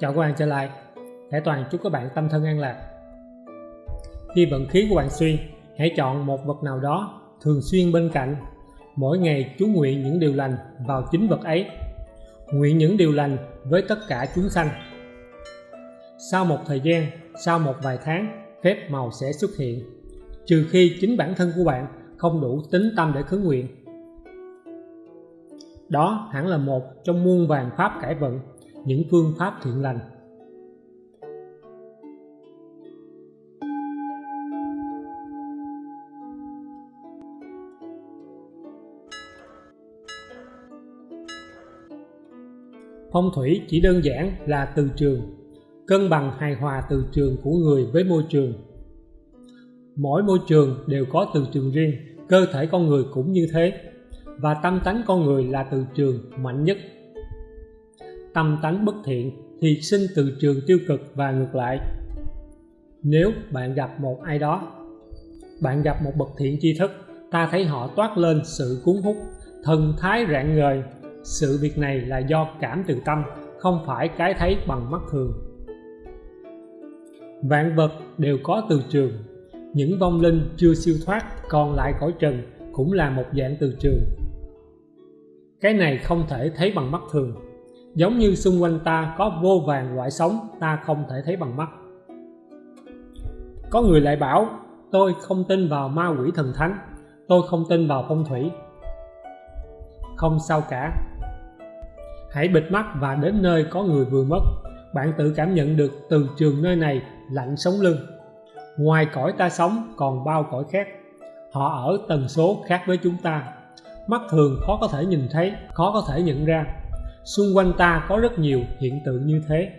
Chào các bạn trở lại. Thể Toàn chúc các bạn tâm thân an lạc. Khi vận khí của bạn suy, hãy chọn một vật nào đó thường xuyên bên cạnh. Mỗi ngày chú nguyện những điều lành vào chính vật ấy. Nguyện những điều lành với tất cả chúng sanh. Sau một thời gian, sau một vài tháng, phép màu sẽ xuất hiện, trừ khi chính bản thân của bạn không đủ tính tâm để khấn nguyện. Đó hẳn là một trong muôn vàng pháp cải vận những phương pháp thiện lành. Phong thủy chỉ đơn giản là từ trường, cân bằng hài hòa từ trường của người với môi trường. Mỗi môi trường đều có từ trường riêng, cơ thể con người cũng như thế, và tâm tánh con người là từ trường mạnh nhất tâm tánh bất thiện thì sinh từ trường tiêu cực và ngược lại. Nếu bạn gặp một ai đó, bạn gặp một bậc thiện tri thức, ta thấy họ toát lên sự cuốn hút, thần thái rạng ngời. Sự việc này là do cảm từ tâm, không phải cái thấy bằng mắt thường. Vạn vật đều có từ trường, những vong linh chưa siêu thoát còn lại cõi trần cũng là một dạng từ trường. Cái này không thể thấy bằng mắt thường giống như xung quanh ta có vô vàng loại sống, ta không thể thấy bằng mắt. Có người lại bảo, tôi không tin vào ma quỷ thần thánh, tôi không tin vào phong thủy. Không sao cả. Hãy bịt mắt và đến nơi có người vừa mất. Bạn tự cảm nhận được từ trường nơi này lạnh sống lưng. Ngoài cõi ta sống còn bao cõi khác. Họ ở tần số khác với chúng ta. Mắt thường khó có thể nhìn thấy, khó có thể nhận ra xung quanh ta có rất nhiều hiện tượng như thế.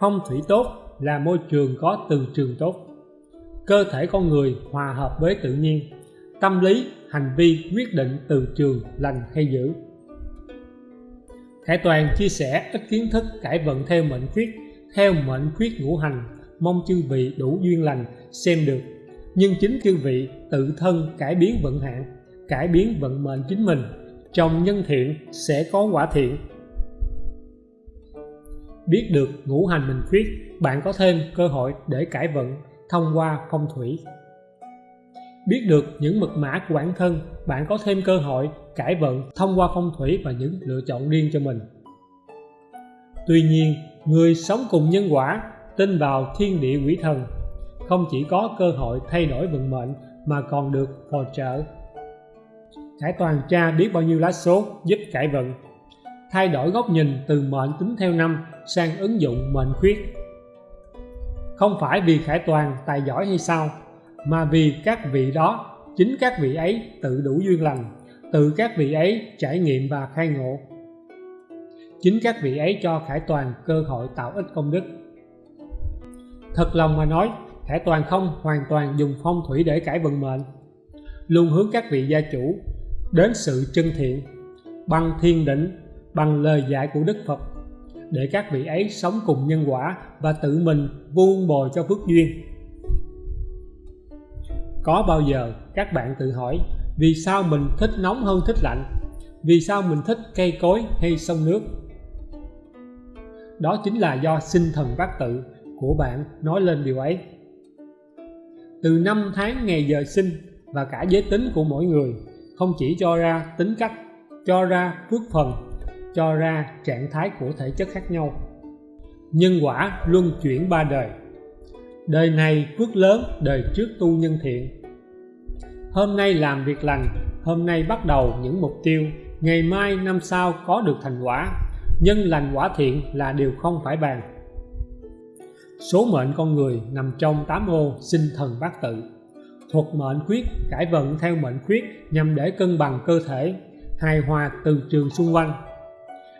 Phong thủy tốt là môi trường có từ trường tốt. Cơ thể con người hòa hợp với tự nhiên. Tâm lý, hành vi quyết định từ trường lành hay dữ. Khải Toàn chia sẻ ít kiến thức cải vận theo mệnh khuyết, theo mệnh khuyết ngũ hành, mong chư vị đủ duyên lành xem được. Nhưng chính chư vị tự thân cải biến vận hạn, cải biến vận mệnh chính mình trong nhân thiện sẽ có quả thiện. Biết được ngũ hành mình khuyết, bạn có thêm cơ hội để cải vận thông qua phong thủy. Biết được những mật mã của bản thân, bạn có thêm cơ hội cải vận thông qua phong thủy và những lựa chọn riêng cho mình. Tuy nhiên, người sống cùng nhân quả, tin vào thiên địa quỷ thần, không chỉ có cơ hội thay đổi vận mệnh mà còn được phò trợ. Khải toàn tra biết bao nhiêu lá số giúp cải vận. Thay đổi góc nhìn từ mệnh tính theo năm sang ứng dụng mệnh khuyết. Không phải vì Khải toàn tài giỏi hay sao, mà vì các vị đó, chính các vị ấy tự đủ duyên lành, tự các vị ấy trải nghiệm và khai ngộ. Chính các vị ấy cho Khải Toàn cơ hội tạo ích công đức. Thật lòng mà nói, Khải Toàn không hoàn toàn dùng phong thủy để cải vận mệnh. Luôn hướng các vị gia chủ đến sự chân thiện, bằng thiên định, bằng lời dạy của Đức Phật, để các vị ấy sống cùng nhân quả và tự mình vuông bồi cho phước duyên. Có bao giờ các bạn tự hỏi, vì sao mình thích nóng hơn thích lạnh? Vì sao mình thích cây cối hay sông nước? Đó chính là do sinh thần bát tự của bạn nói lên điều ấy. Từ năm tháng ngày giờ sinh và cả giới tính của mỗi người không chỉ cho ra tính cách, cho ra phước phần cho ra trạng thái của thể chất khác nhau. Nhân quả luân chuyển ba đời. Đời này phước lớn, đời trước tu nhân thiện. Hôm nay làm việc lành, hôm nay bắt đầu những mục tiêu, ngày mai năm sau có được thành quả. Nhân lành quả thiện là điều không phải bàn. Số mệnh con người nằm trong tám ô sinh thần bát tự thuật mệnh khuyết, cải vận theo mệnh khuyết nhằm để cân bằng cơ thể, hài hòa từ trường xung quanh.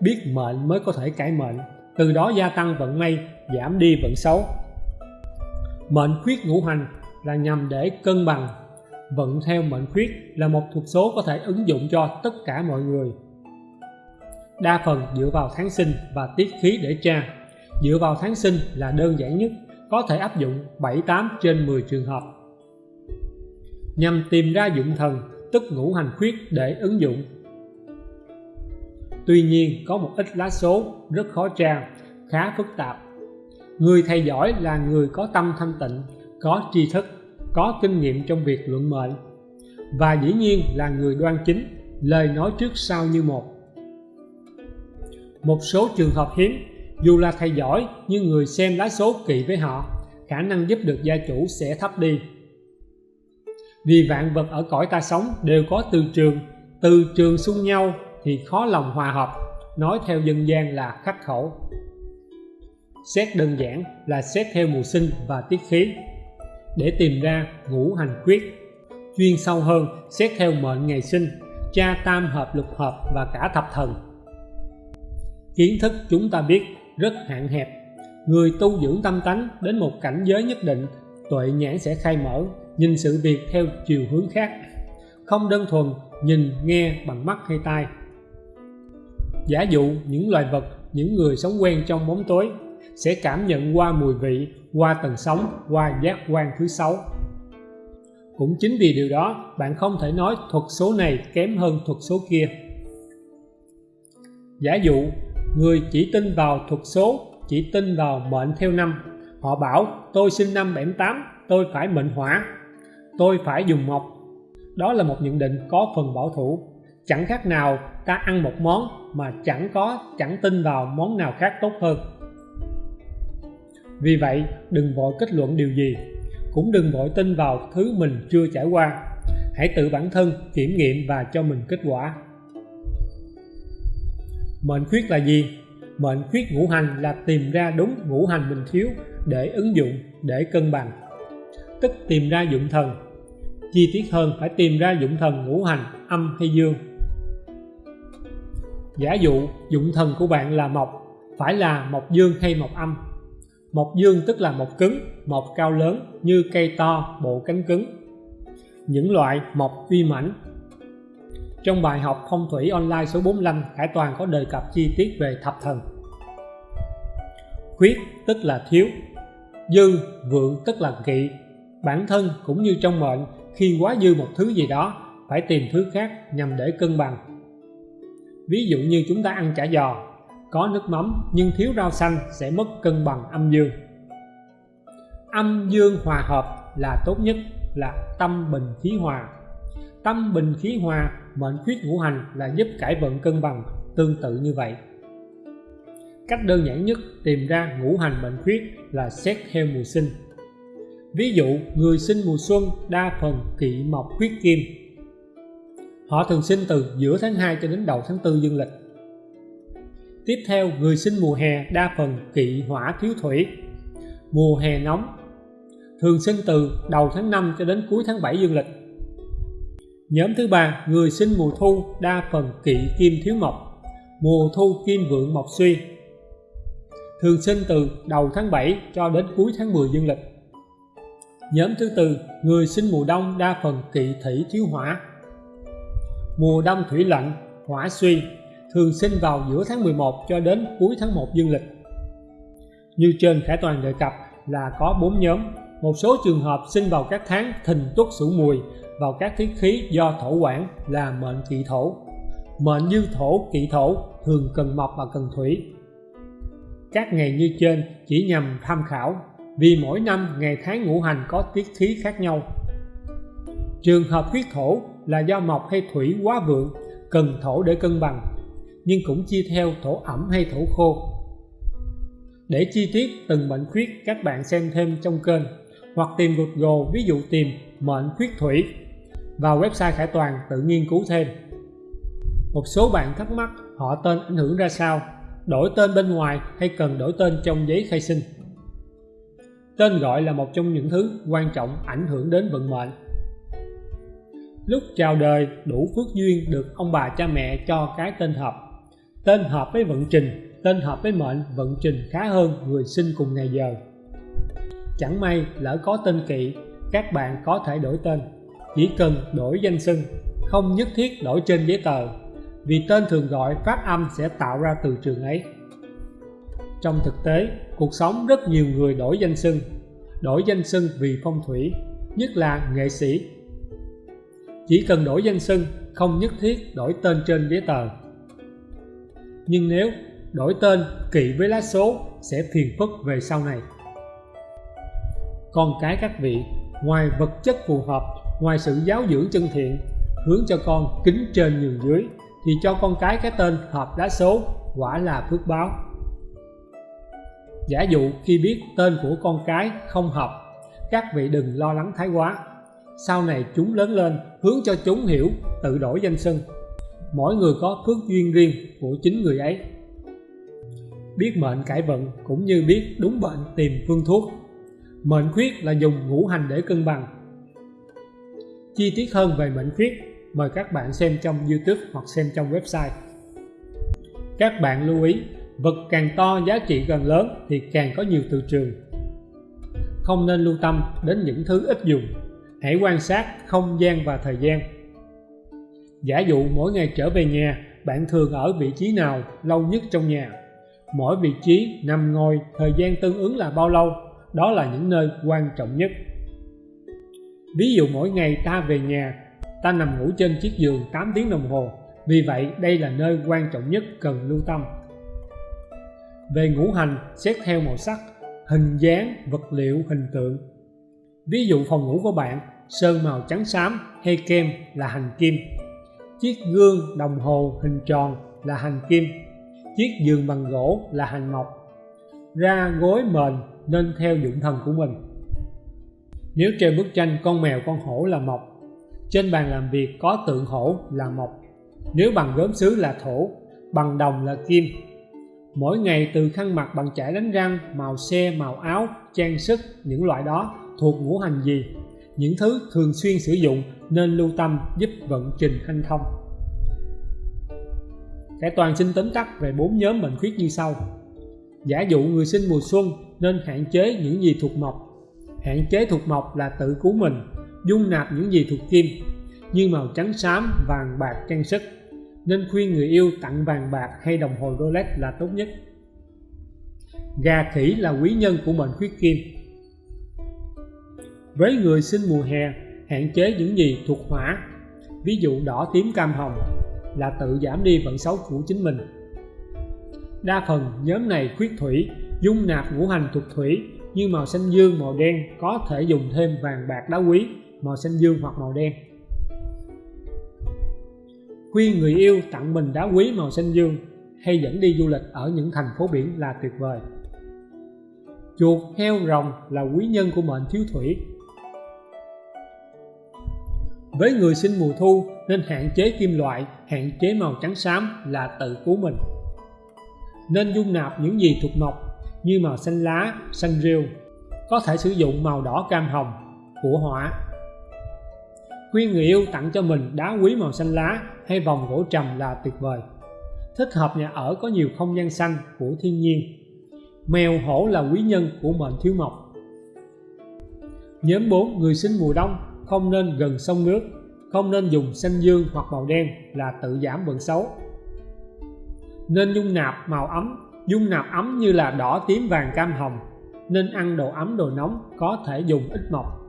Biết mệnh mới có thể cải mệnh, từ đó gia tăng vận may, giảm đi vận xấu. Mệnh khuyết ngũ hành là nhằm để cân bằng. Vận theo mệnh khuyết là một thuật số có thể ứng dụng cho tất cả mọi người. Đa phần dựa vào tháng sinh và tiết khí để tra. Dựa vào tháng sinh là đơn giản nhất, có thể áp dụng 7-8 trên 10 trường hợp nhằm tìm ra dụng thần, tức ngũ hành khuyết để ứng dụng. Tuy nhiên, có một ít lá số rất khó tra, khá phức tạp. Người thầy giỏi là người có tâm thanh tịnh, có tri thức, có kinh nghiệm trong việc luận mệnh, và dĩ nhiên là người đoan chính, lời nói trước sau như một. Một số trường hợp hiếm, dù là thầy giỏi nhưng người xem lá số kỵ với họ, khả năng giúp được gia chủ sẽ thấp đi vì vạn vật ở cõi ta sống đều có từ trường từ trường xung nhau thì khó lòng hòa hợp. Nói theo dân gian là khắc khẩu. Xét đơn giản là xét theo mùa sinh và tiết khí. Để tìm ra ngũ hành quyết, chuyên sâu hơn xét theo mệnh ngày sinh cha tam hợp lục hợp và cả thập thần. Kiến thức chúng ta biết rất hạn hẹp. Người tu dưỡng tâm tánh đến một cảnh giới nhất định, tuệ nhãn sẽ khai mở nhìn sự việc theo chiều hướng khác, không đơn thuần nhìn, nghe bằng mắt hay tai. Giả dụ những loài vật, những người sống quen trong bóng tối sẽ cảm nhận qua mùi vị, qua tầng sóng, qua giác quan thứ sáu. Cũng chính vì điều đó, bạn không thể nói thuật số này kém hơn thuật số kia. Giả dụ, người chỉ tin vào thuật số, chỉ tin vào mệnh theo năm, họ bảo, tôi sinh năm 78 tôi phải mệnh hỏa tôi phải dùng mộc. Đó là một nhận định có phần bảo thủ. Chẳng khác nào ta ăn một món mà chẳng có, chẳng tin vào món nào khác tốt hơn. Vì vậy, đừng vội kết luận điều gì. Cũng đừng vội tin vào thứ mình chưa trải qua. Hãy tự bản thân kiểm nghiệm và cho mình kết quả. Mệnh khuyết là gì? Mệnh khuyết ngũ hành là tìm ra đúng ngũ hành mình thiếu để ứng dụng, để cân bằng tức tìm ra dụng thần. Chi tiết hơn, phải tìm ra dụng thần ngũ hành, âm hay dương. Giả dụ, dụng thần của bạn là mộc, phải là mộc dương hay mộc âm? Mộc dương tức là mộc cứng, mộc cao lớn, như cây to, bộ cánh cứng. Những loại mộc uy mãnh. Trong bài học phong thủy online số 45 Khải Toàn có đề cập chi tiết về thập thần. Khuyết tức là thiếu dư vượng tức là kỵ bản thân cũng như trong mệnh, khi quá dư một thứ gì đó, phải tìm thứ khác nhằm để cân bằng. Ví dụ như chúng ta ăn chả giò, có nước mắm nhưng thiếu rau xanh sẽ mất cân bằng âm dương. Âm dương hòa hợp là tốt nhất, là tâm bình khí hòa. Tâm bình khí hòa, mệnh khuyết ngũ hành là giúp cải vận cân bằng tương tự như vậy. Cách đơn giản nhất tìm ra ngũ hành mệnh khuyết là xét theo mùa sinh ví dụ, người sinh mùa xuân đa phần kỵ mộc huyết kim. Họ thường sinh từ giữa tháng 2 cho đến đầu tháng 4 dương lịch. Tiếp theo, người sinh mùa hè đa phần kỵ hỏa thiếu thủy. Mùa hè nóng, thường sinh từ đầu tháng 5 cho đến cuối tháng 7 dương lịch. Nhóm thứ ba, người sinh mùa thu đa phần kỵ kim thiếu mộc. Mùa thu kim vượng mộc suy, thường sinh từ đầu tháng 7 cho đến cuối tháng 10 dương lịch nhóm thứ tư, người sinh mùa đông đa phần kỵ thủy thiếu hỏa. Mùa đông thủy lạnh, hỏa suy, thường sinh vào giữa tháng 11 cho đến cuối tháng 1 dương lịch. Như trên Khải Toàn đề cập là có 4 nhóm. Một số trường hợp sinh vào các tháng thìn tuất sửu mùi, vào các tiết khí do thổ quản là mệnh kỵ thổ. Mệnh dư thổ, kỵ thổ thường cần mộc và cần thủy. Các ngày như trên chỉ nhằm tham khảo vì mỗi năm ngày tháng ngũ hành có tiết khí khác nhau. Trường hợp huyết thổ là do mộc hay thủy quá vượng, cần thổ để cân bằng, nhưng cũng chia theo thổ ẩm hay thổ khô. Để chi tiết từng mệnh khuyết, các bạn xem thêm trong kênh, hoặc tìm Google ví dụ tìm mệnh khuyết thủy, vào website Khải Toàn tự nghiên cứu thêm. Một số bạn thắc mắc họ tên ảnh hưởng ra sao, đổi tên bên ngoài hay cần đổi tên trong giấy khai sinh tên gọi là một trong những thứ quan trọng ảnh hưởng đến vận mệnh. Lúc chào đời, đủ phước duyên được ông bà cha mẹ cho cái tên hợp. Tên hợp với vận trình, tên hợp với mệnh, vận trình khá hơn người sinh cùng ngày giờ. Chẳng may lỡ có tên kỵ, các bạn có thể đổi tên. Chỉ cần đổi danh xưng, không nhất thiết đổi trên giấy tờ. Vì tên thường gọi, phát âm sẽ tạo ra từ trường ấy trong thực tế, cuộc sống rất nhiều người đổi danh xưng. Đổi danh xưng vì phong thủy, nhất là nghệ sĩ. Chỉ cần đổi danh xưng, không nhất thiết đổi tên trên giấy tờ. Nhưng nếu đổi tên kỵ với lá số, sẽ phiền phức về sau này. Con cái các vị, ngoài vật chất phù hợp, ngoài sự giáo dưỡng chân thiện, hướng cho con kính trên nhường dưới, thì cho con cái cái tên hợp lá số quả là phước báo giả dụ khi biết tên của con cái không hợp, các vị đừng lo lắng thái quá. Sau này chúng lớn lên, hướng cho chúng hiểu, tự đổi danh xưng. Mỗi người có phước duyên riêng của chính người ấy. Biết mệnh cải vận cũng như biết đúng bệnh tìm phương thuốc. Mệnh khuyết là dùng ngũ hành để cân bằng. Chi tiết hơn về mệnh khuyết, mời các bạn xem trong YouTube hoặc xem trong website. Các bạn lưu ý vật càng to giá trị càng lớn thì càng có nhiều từ trường. Không nên lưu tâm đến những thứ ít dùng. Hãy quan sát không gian và thời gian. Giả dụ mỗi ngày trở về nhà, bạn thường ở vị trí nào lâu nhất trong nhà? Mỗi vị trí, nằm, ngồi, thời gian tương ứng là bao lâu? Đó là những nơi quan trọng nhất. Ví dụ mỗi ngày ta về nhà, ta nằm ngủ trên chiếc giường 8 tiếng đồng hồ. Vì vậy, đây là nơi quan trọng nhất cần lưu tâm về ngũ hành xét theo màu sắc, hình dáng, vật liệu, hình tượng. Ví dụ phòng ngủ của bạn, sơn màu trắng xám, hay kem là hành kim. Chiếc gương đồng hồ hình tròn là hành kim. Chiếc giường bằng gỗ là hành mộc. Ra gối mền nên theo dụng thần của mình. Nếu treo bức tranh, con mèo, con hổ là mộc, trên bàn làm việc có tượng hổ là mộc. Nếu bằng gốm sứ là thổ, bằng đồng là kim mỗi ngày từ khăn mặt bằng chải đánh răng, màu xe, màu áo, trang sức, những loại đó thuộc ngũ hành gì? Những thứ thường xuyên sử dụng nên lưu tâm giúp vận trình hanh thông. Khải toàn xin tóm tắt về bốn nhóm bệnh khuyết như sau. Giả dụ người sinh mùa xuân nên hạn chế những gì thuộc mộc. Hạn chế thuộc mộc là tự cứu mình, dung nạp những gì thuộc kim, như màu trắng xám, vàng bạc trang sức nên khuyên người yêu tặng vàng bạc hay đồng hồ Rolex là tốt nhất. Gà khỉ là quý nhân của mệnh khuyết kim. Với người sinh mùa hè, hạn chế những gì thuộc hỏa, ví dụ đỏ tím cam hồng, là tự giảm đi vận xấu của chính mình. Đa phần nhóm này khuyết thủy, dung nạp ngũ hành thuộc thủy như màu xanh dương, màu đen có thể dùng thêm vàng bạc đá quý, màu xanh dương hoặc màu đen khuyên người yêu tặng mình đá quý màu xanh dương hay dẫn đi du lịch ở những thành phố biển là tuyệt vời. Chuột heo rồng là quý nhân của mệnh thiếu thủy. Với người sinh mùa thu nên hạn chế kim loại, hạn chế màu trắng xám là tự cứu mình. Nên dung nạp những gì thuộc mộc như màu xanh lá, xanh rêu có thể sử dụng màu đỏ cam hồng, của hỏa khuyên người yêu tặng cho mình đá quý màu xanh lá hay vòng gỗ trầm là tuyệt vời. Thích hợp nhà ở có nhiều không gian xanh của thiên nhiên. Mèo hổ là quý nhân của mệnh thiếu mộc. Nhóm 4 người sinh mùa đông, không nên gần sông nước, không nên dùng xanh dương hoặc màu đen là tự giảm vận xấu. Nên dung nạp màu ấm, dung nạp ấm như là đỏ, tím, vàng, cam, hồng. Nên ăn đồ ấm, đồ nóng có thể dùng ít mộc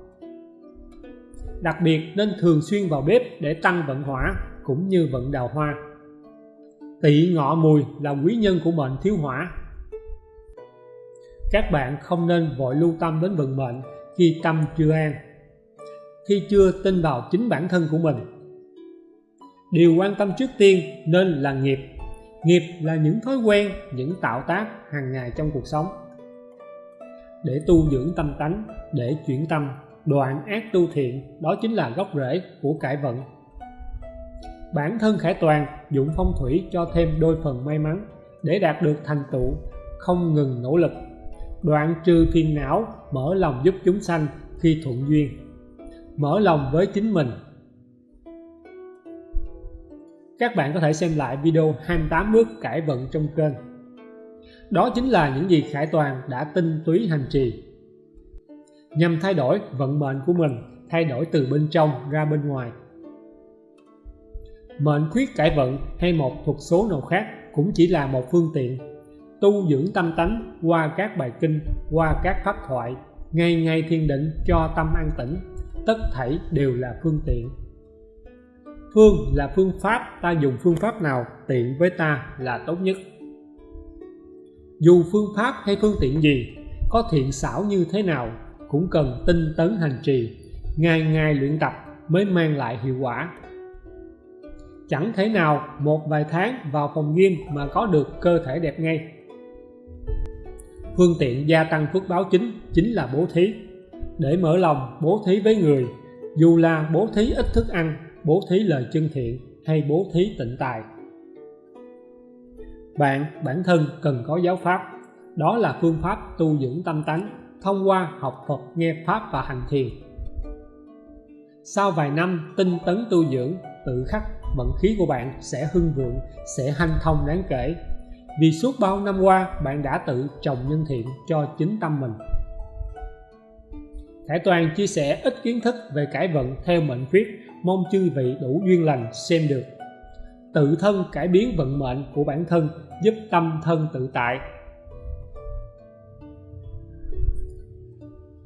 đặc biệt nên thường xuyên vào bếp để tăng vận hỏa cũng như vận đào hoa. Tỵ ngọ mùi là quý nhân của mệnh thiếu hỏa. Các bạn không nên vội lưu tâm đến vận mệnh khi tâm chưa an, khi chưa tin vào chính bản thân của mình. Điều quan tâm trước tiên nên là nghiệp. Nghiệp là những thói quen, những tạo tác hàng ngày trong cuộc sống. Để tu dưỡng tâm tánh, để chuyển tâm đoạn ác tu thiện, đó chính là gốc rễ của cải vận. Bản thân khải toàn dụng phong thủy cho thêm đôi phần may mắn để đạt được thành tựu, không ngừng nỗ lực. Đoạn trừ phiền não, mở lòng giúp chúng sanh khi thuận duyên. Mở lòng với chính mình. Các bạn có thể xem lại video 28 bước cải vận trong kênh. Đó chính là những gì Khải Toàn đã tinh túy hành trì nhằm thay đổi vận mệnh của mình, thay đổi từ bên trong ra bên ngoài. Mệnh khuyết cải vận hay một thuật số nào khác cũng chỉ là một phương tiện. Tu dưỡng tâm tánh qua các bài kinh, qua các pháp thoại, ngày ngày thiền định cho tâm an tĩnh, tất thảy đều là phương tiện. Phương là phương pháp, ta dùng phương pháp nào tiện với ta là tốt nhất. Dù phương pháp hay phương tiện gì, có thiện xảo như thế nào cũng cần tinh tấn hành trì, ngày ngày luyện tập mới mang lại hiệu quả. Chẳng thể nào một vài tháng vào phòng gym mà có được cơ thể đẹp ngay. Phương tiện gia tăng phước báo chính chính là bố thí. Để mở lòng bố thí với người, dù là bố thí ít thức ăn, bố thí lời chân thiện hay bố thí tịnh tài. Bạn, bản thân cần có giáo pháp. Đó là phương pháp tu dưỡng tâm tánh thông qua học Phật nghe Pháp và hành thiền. Sau vài năm, tinh tấn tu dưỡng, tự khắc, vận khí của bạn sẽ hưng vượng, sẽ hanh thông đáng kể. Vì suốt bao năm qua, bạn đã tự trồng nhân thiện cho chính tâm mình. Khải Toàn chia sẻ ít kiến thức về cải vận theo mệnh khuyết mong chư vị đủ duyên lành xem được. Tự thân cải biến vận mệnh của bản thân, giúp tâm thân tự tại.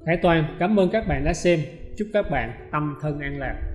Khải Toàn, cảm ơn các bạn đã xem. Chúc các bạn tâm thân an lạc.